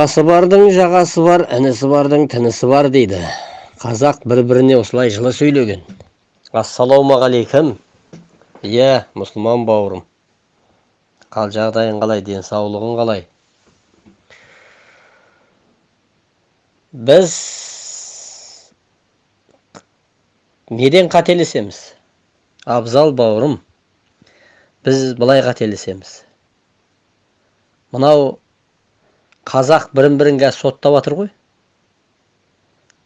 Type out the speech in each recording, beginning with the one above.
ағасы бардың жағасы бар інісі бардың тінісі бар дейді. Қазақ бір біріне осылай жылы сөйлеген. Ассалаумағалейкум иә мұсылман бауырым. Қал жағдайың қалай денсаулығың қалай? Біз неден қателесеміз? Абзал бауырым біз былай қателесеміз. Мынау қазақ бірін бірін қазір соттап жатыр ғой.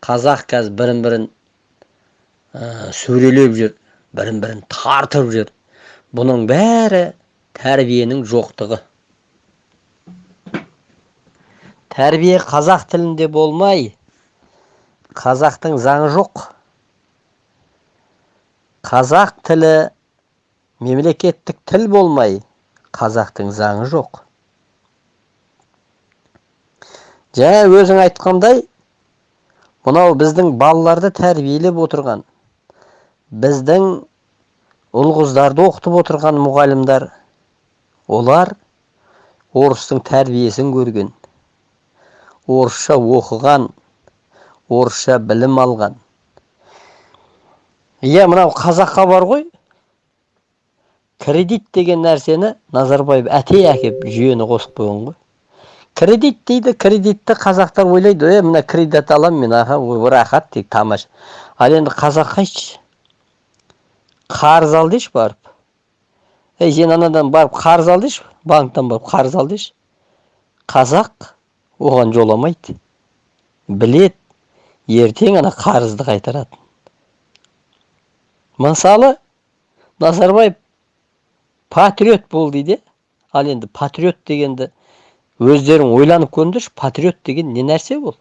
Қазақ қазір бірін бірін ә, сөрелеп жүр бірін бірін тартып жүр. Бұның бәрі тәрбиенің жоқтығы. Тәрбие қазақ тілінде болмай қазақтың заңы жоқ. Қазақ тілі мемлекеттік тіл болмай қазақтың заңы жоқ. Жаңа өзің айтқандай мынау біздің балаларды тәрбиелеп отырған біздің ұл қыздарды оқытып отырған мұғалімдер олар орыстың тәрбиесін көрген орысша оқыған орысша білім алған. Иә мынау қазаққа бар ғой. Кредит деген нәрсені назарбаев әте әкеп жүйені қосып қойған ғой. Кредит дейді кредитті қазақтар ойлайды е мына кредит аламын мен аха рахат дейді тамаша ал енді қазаққа айтшы қарыз ал деші барып. Ей сен анадан барып қарыз ал деші банктан барып қарыз ал деші қазақ оған жоламайды. Білет ертең ана қарызды қайтарады мысалы назарбаев патриот бол дейді. Ал енді патриот дегенді өздерің ойланып көріңдерші патриот деген не нәрсе бұл?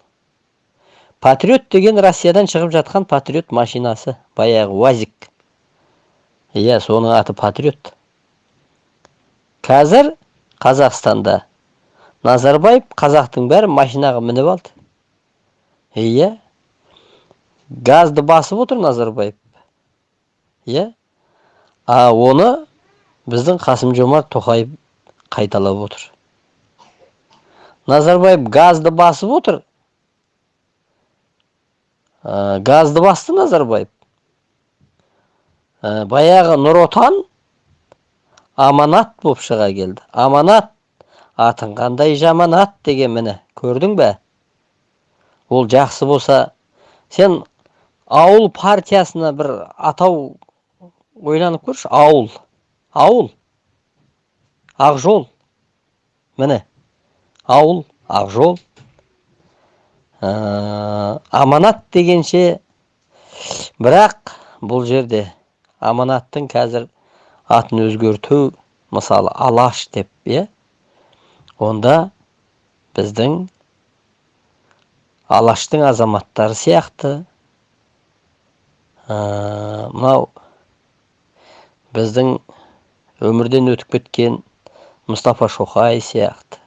Патриот деген россиядан шығып жатқан патриот машинасы баяғы уазик. Иә соның аты патриот. Қазір қазақстанда назарбаев қазақтың бәрі машинаға мініп алды. Иә. Газды басып отыр назарбаев. Иә. А оны біздің қасым жомарт тоқаев қайталап отыр. Назарбаев газды басып отыр. Ә, газды басты назарбаев. Ә, баяғы нұр отан аманат болып шыға келді. Аманат атың қандай жаманат деген міне көрдің бе? Ол жақсы болса сен ауыл партиясына бір атау ойланып көрші ауыл. Ауыл. Ақжол. Міне. Ауыл ақжол. Ә, аманат дегенше бірақ бұл жерде аманаттың қазір атын өзгерту мысалы алаш деп иә? Онда біздің алаштың азаматтары сияқты ә, мынау біздің өмірден өтіп кеткен мұстафа шоқай сияқты.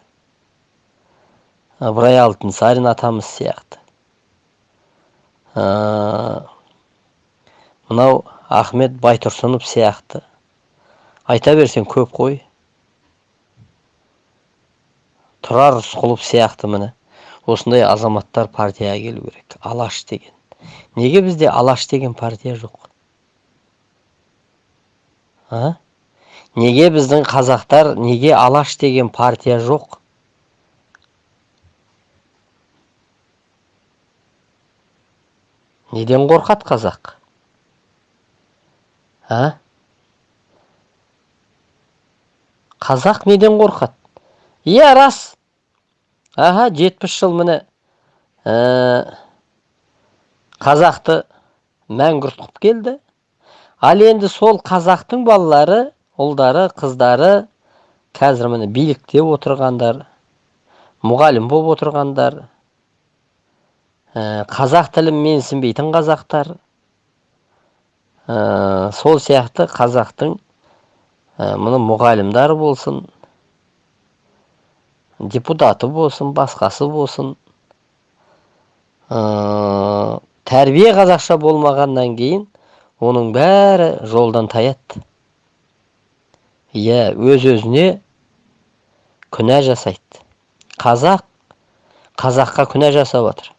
Ыбырай алтынсарин атамыз сияқты мынау ахмет байтұрсынов сияқты. Айта берсең көп қой. Тұрар рысқұлов сияқты міне. Осындай азаматтар партияға келу керек. Алаш деген. Неге бізде алаш деген партия жоқ? А? Неге біздің қазақтар неге алаш деген партия жоқ? Неден қорқады қазақ? А? Қазақ неден қорқады? Иә рас. Аха жетпіс жыл міне ә, қазақты мәңгүрт қылып келді. Ал енді сол қазақтың балалары ұлдары қыздары қазір міне билікте отырғандар мұғалім болып отырғандар қазақ тілін менсінбейтін қазақтар. Ә, сол сияқты қазақтың ә, мұны мұғалімдары болсын депутаты болсын басқасы болсын. Ә, тәрбие қазақша болмағаннан кейін оның бәрі жолдан таяды. Иә өз өзіне күнә жасайды. Қазақ қазаққа күнә жасап жатыр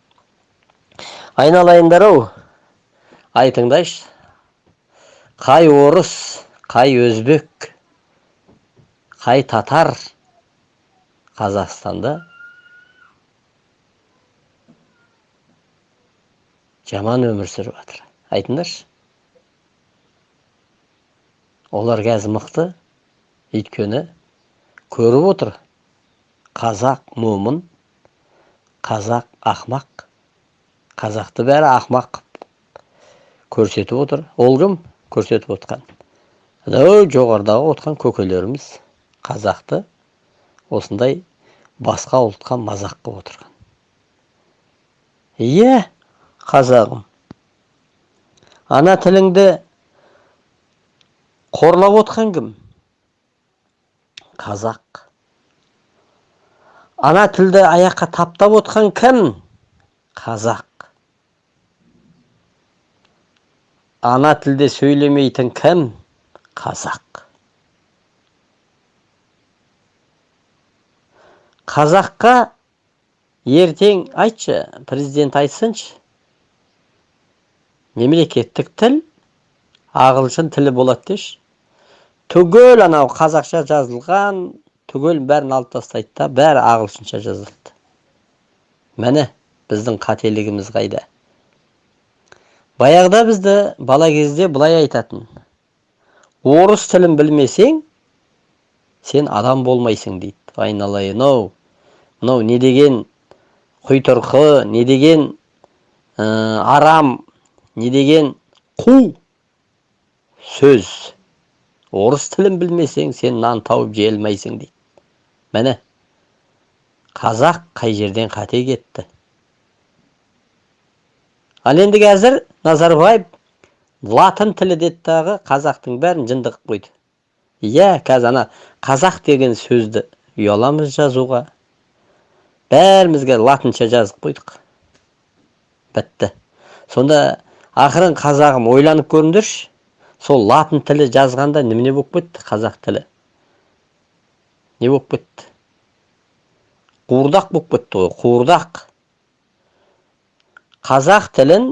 айналайындар ау айтыңдаршы қай орыс қай өзбек қай татар қазақстанда жаман өмір сүріп жатыр. Айтыңдаршы. Олар қазір мықты. Өйткені көріп отыр. Қазақ момын қазақ ақмақ. Қазақты бәрі ақмақ көрсетіп отыр. Ол кім көрсетіп отқан. Анау жоғарыдағы отқан көкелеріміз қазақты осындай басқа ұлтқа мазақ қылып отырған. Иә қазағым ана тіліңді қорлап отқан кім? Қазақ. Ана тілді аяққа таптап отқан кім? Қазақ. Ана тілде сөйлемейтін кім? Қазақ. Қазаққа ертең айтшы президент айтсыншы. Мемлекеттік тіл ағылшын тілі болады деші. Түгел анау қазақша жазылған түгел бәрін алып тастайды да бәрі ағылшынша жазылды. Міне біздің қателігіміз қайда? Баяғыда бізді бала кезде былай айтатын. Орыс тілін білмесең сен адам болмайсың дейді. Айналайын ау мынау не деген құйтырқы не деген ә, арам не деген қу сөз. Орыс тілін білмесең сен нан тауып жей алмайсың дейді. Міне қазақ қай жерден қате кетті? Ал енді қазір назарбаев латын тілі деді дағы қазақтың бәрін жынды қылып қойды. Иә қазір ана қазақ деген сөзді ұяламыз жазуға. Бәрімізге латынша жазып қойдық. Бітті. Сонда ақырын қазағым ойланып көріңдерші сол латын тілі жазғанда немене болып кетті қазақ тілі? Не болып кетті? Қуырдақ болып кетті ғой қуырдақ. Қазақ тілін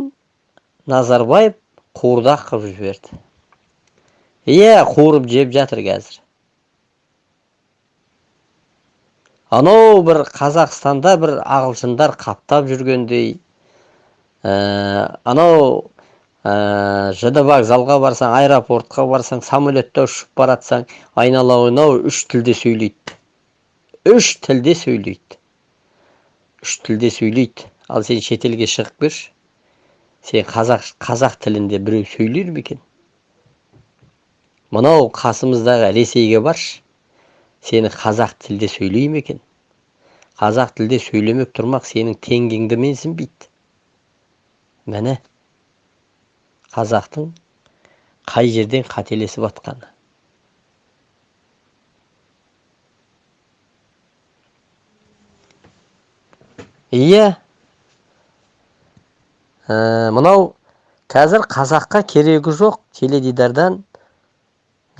назарбаев қуырдақ қылып жіберді. Иә қуырып жеп жатыр қазір. Анау бір қазақстанда бір ағылшындар қаптап жүргендей ә, анау ә, жд вокзалға барсаң аэропортқа барсаң самолетте ұшып баратсаң айналайын ау үш тілде сөйлейді. Үш тілде сөйлейді. Үш тілде сөйлейді. Ал сен шетелге шығып көрші сен қазақ қазақ тілінде біреу сөйлер ме екен? Мынау қасымыздағы ресейге баршы. Сені қазақ тілде сөйлей ме екен? Қазақ тілде сөйлемек тұрмақ сенің теңгеңді менсінбейді міне қазақтың қай жерден қателесіп жатқаны иә ә, мынау қазір қазаққа керегі жоқ теледидардан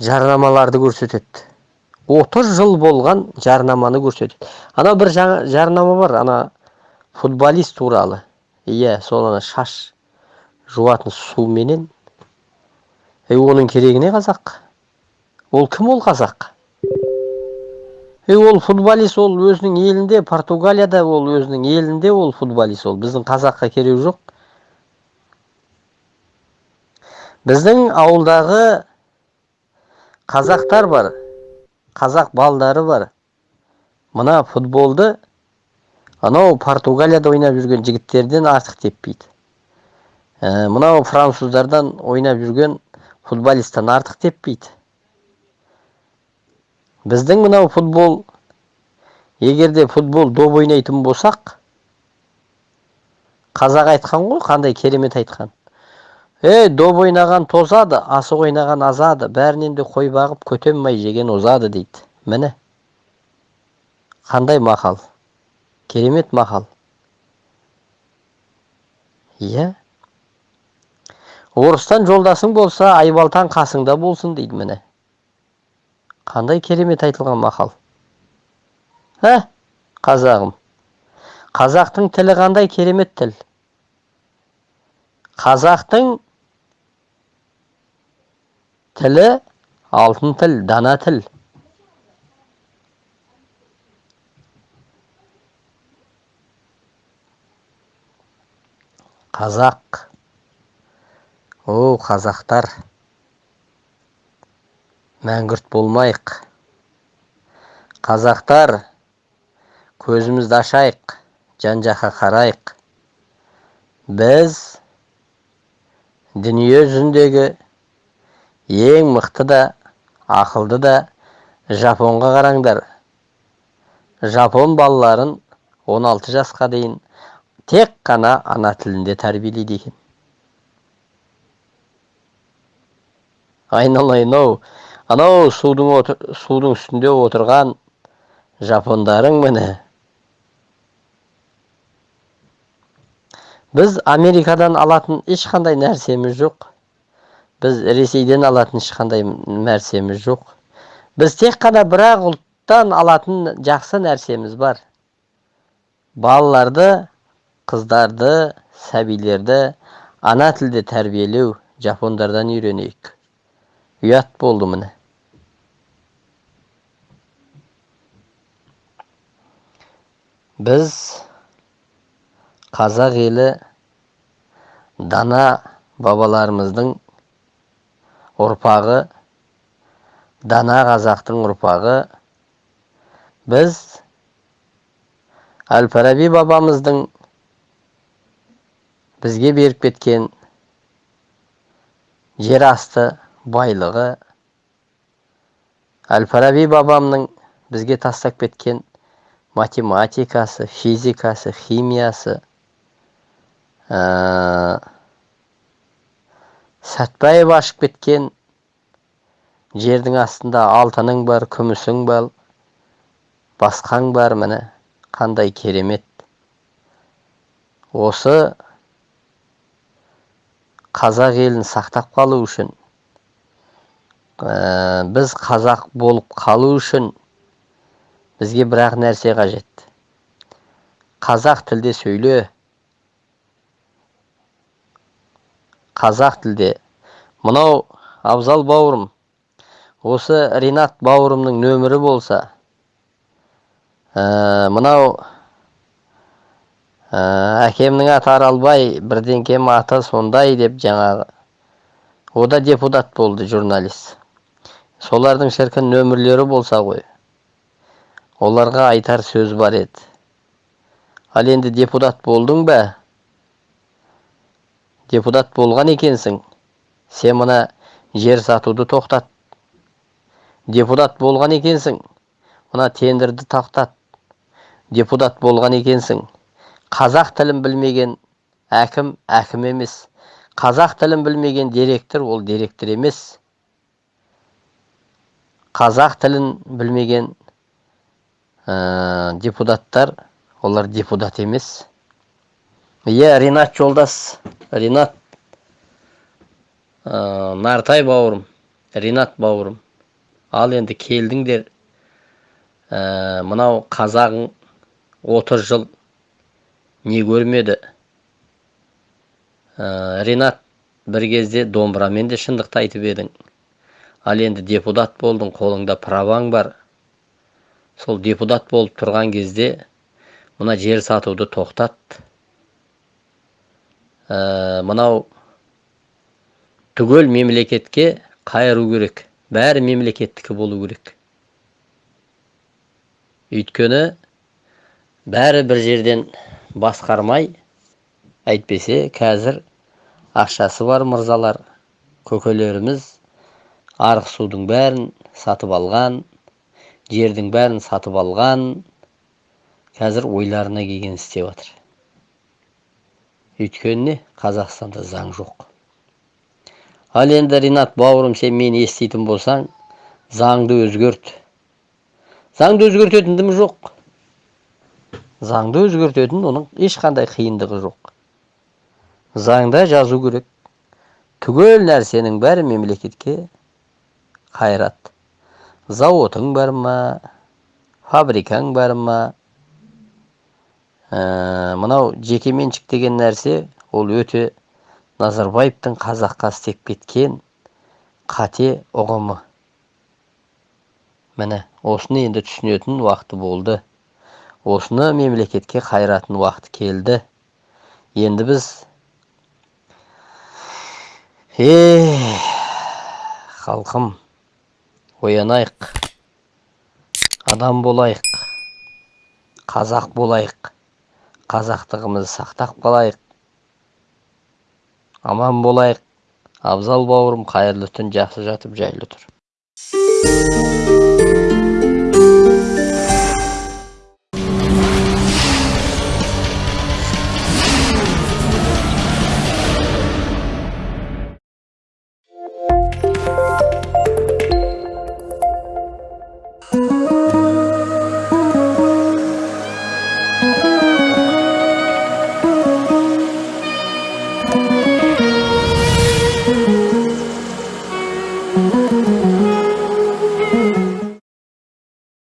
жарнамаларды көрсетеді. 30 жыл болған жарнаманы көрсетеді. Анау бір жарнама бар ана футболист туралы. Иә сол ана шаш жуатын суменен. Ей оның керегі не қазақ? Ол кім ол қазақ? Ей ол футболист ол өзінің елінде португалияда ол өзінің елінде ол футболист ол. Біздің қазаққа керегі жоқ. Біздің ауылдағы қазақтар бар қазақ балдары бар. Мына футболды анау португалияда ойнап жүрген жігіттерден артық теппейді. Ә, мынау француздардан ойнап жүрген футболисттан артық теппейді. Біздің мынау футбол егерде футбол доп ойнайтын болсақ қазақ айтқан ғой қандай керемет айтқан. Ей доп ойнаған тозады асық ойнаған азады бәрінен де қой бағып көтен май жеген озады дейді. Міне. Қандай мақал? Керемет мақал. Иә. Орыстан жолдасың болса айбалтаң қасыңда болсын дейді міне. Қандай керемет айтылған мақал. Ә қазағым? Қазақтың тілі қандай керемет тіл? Қазақтың тілі алтын тіл дана тіл. Қазақ. О қазақтар. Мәңгүрт болмайық. Қазақтар көзімізді ашайық жан жаққа қарайық. Біз дүние жүзіндегі ең мықты да ақылды да жапонға қараңдар. Жапон балаларын 16 жасқа дейін тек қана ана тілінде тәрбиелейді екен. Айналайын ау анау судың судың үстінде отырған жапондарың міне. Біз америкадан алатын ешқандай нәрсеміз жоқ. Біз ресейден алатын ешқандай нәрсеміз жоқ. Біз тек қана бір ақ ұлттан алатын жақсы нәрсеміз бар. Балаларды қыздарды сәбилерді ана тілде тәрбиелеу жапондардан үйренейік. Ұят болды міне. Біз қазақ елі дана бабаларымыздың ұрпағы дана қазақтың ұрпағы. Біз әл фараби бабамыздың бізге беріп кеткен жер асты байлығы әл фараби бабамның бізге тастап кеткен математикасы физикасы химиясы ә, сәтбаев ашып кеткен жердің астында алтының бар күмісің бар басқаң бар міне қандай керемет. Осы қазақ елін сақтап қалу үшін ә, біз қазақ болып қалу үшін бізге бір ақ нәрсе қажет. Қазақ тілде сөйле қазақ тілде. Мынау абзал бауырым. Осы ринат бауырымның нөмірі болса ә, мынау Ә, әкемнің аты аралбай бірдеңкем аты сондай деп жаңағы о да депутат болды журналист. Солардың шіркін нөмірлері болса ғой. Оларға айтар сөз бар еді. Ал енді депутат болдың ба? Депутат болған екенсің. Сен мына жер сатуды тоқтат. Депутат болған екенсің. Мына тендерді тоқтат депутат болған екенсің. Қазақ тілін білмеген әкім әкім емес. Қазақ тілін білмеген директор ол директор емес. Қазақ тілін білмеген ә, депутаттар олар депутат емес. Иә ринат жолдас. Ринат. Ә, нартай бауырым. Ринат бауырым. Ал енді келдіңдер. Ә, мынау қазағың 30 жыл не көрмеді? Ә, ринат бір кезде домбырамен де шындықты айтып едің. Ал енді депутат болдың қолыңда праваң бар. Сол депутат болып тұрған кезде мына жер сатуды тоқтат. Ә, мынау түгел мемлекетке қайыру керек бәрі мемлекеттікі болу керек. Өйткені бәрі бір жерден басқармай әйтпесе қазір ақшасы бар мырзалар көкелеріміз арық судың бәрін сатып алған жердің бәрін сатып алған қазір ойларына келген істеп жатыр өйткені қазақстанда заң жоқ. Ал енді ринат бауырым сен мені еститін болсаң заңды өзгерт. Заңды өзгертетін дым жоқ. Заңды өзгертетін оның ешқандай қиындығы жоқ. Заңда жазу керек. Түгел нәрсенің бәрі мемлекетке қайрат. Зауытың бар ма? Фабрикаң бар ма? Ә, мынау жекеменшік деген нәрсе ол өте назарбаевтың қазаққа істеп кеткен қате ұғымы. Міне осыны енді түсінетін уақыты болды. Осыны мемлекетке қайратын уақыты келді. Енді біз е халқым оянайық. Адам болайық. Қазақ болайық. Қазақтығымызды сақтап қалайық. Аман болайық. Абзал бауырым қайырлы түн жақсы жатып жайлы тұр.